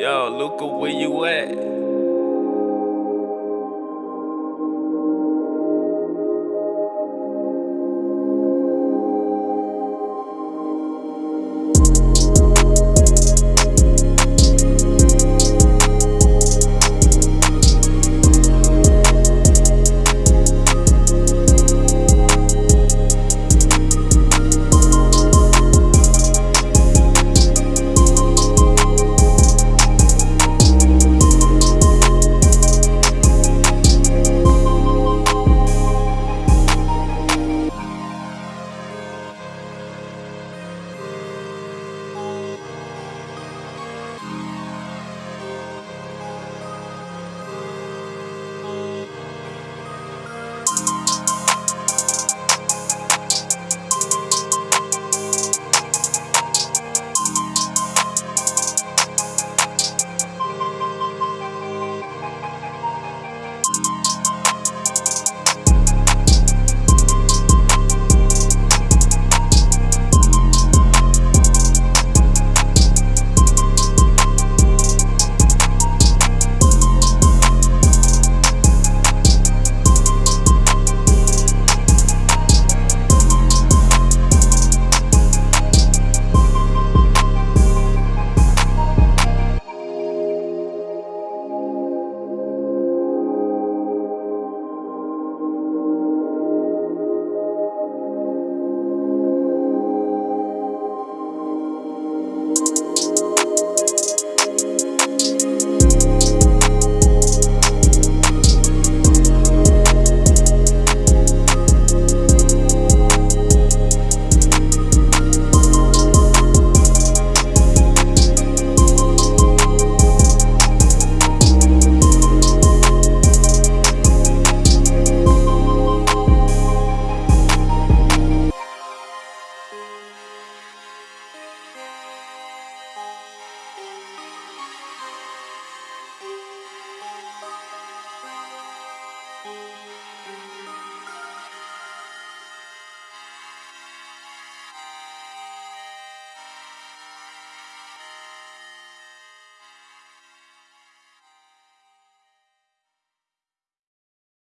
Yo, Luca, where you at?